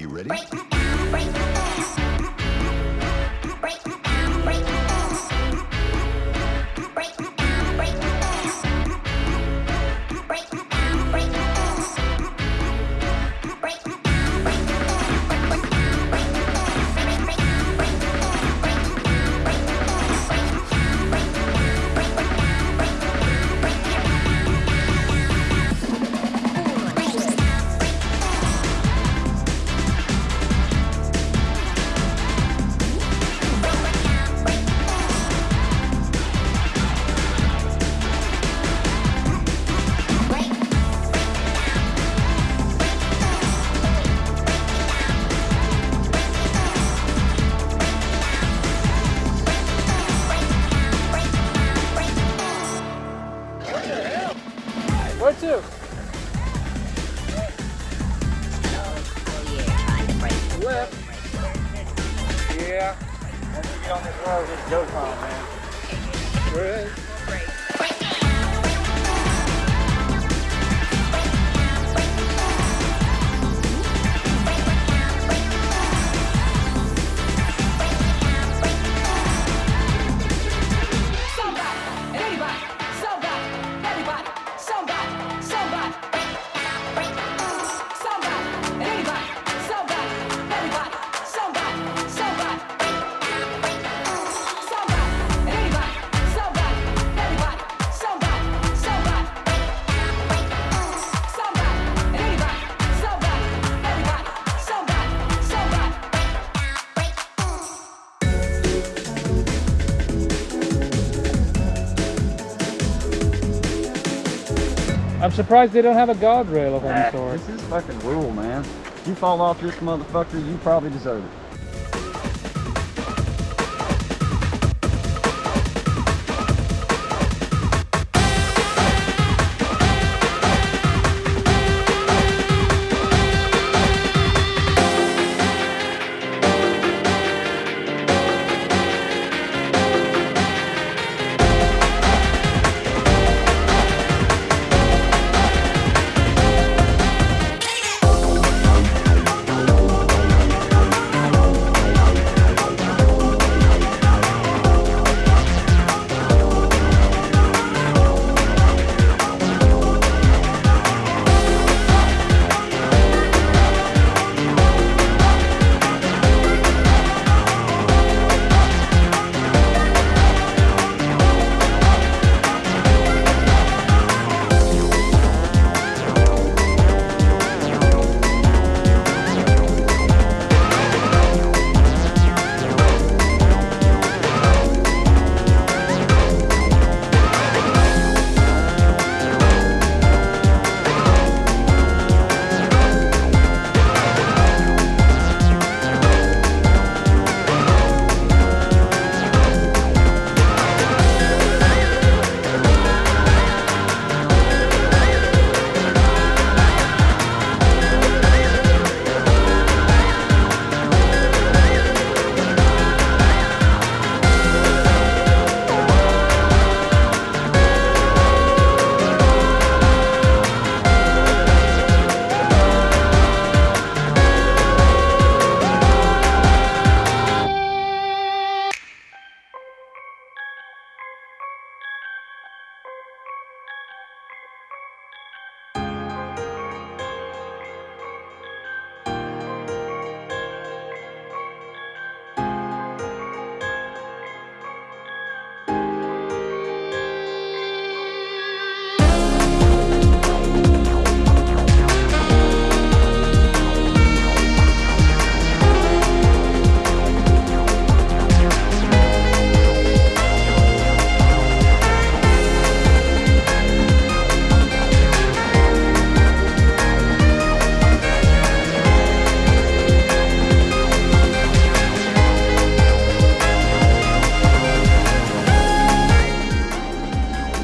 you ready? Where to? Left. Yeah. Once we get on this road, it's go time, man. Sure I'm surprised they don't have a guardrail of any ah, sort. This is fucking rule, man. You fall off this motherfucker, you probably deserve it.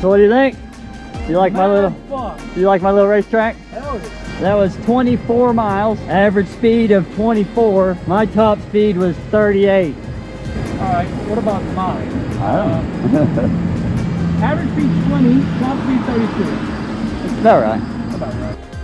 So what do you think? You like my little fun. you like my little racetrack? That was 24 miles, average speed of 24. My top speed was 38. All right. What about mine? I don't know. Average speed 20, top speed 32. Is that right? About right.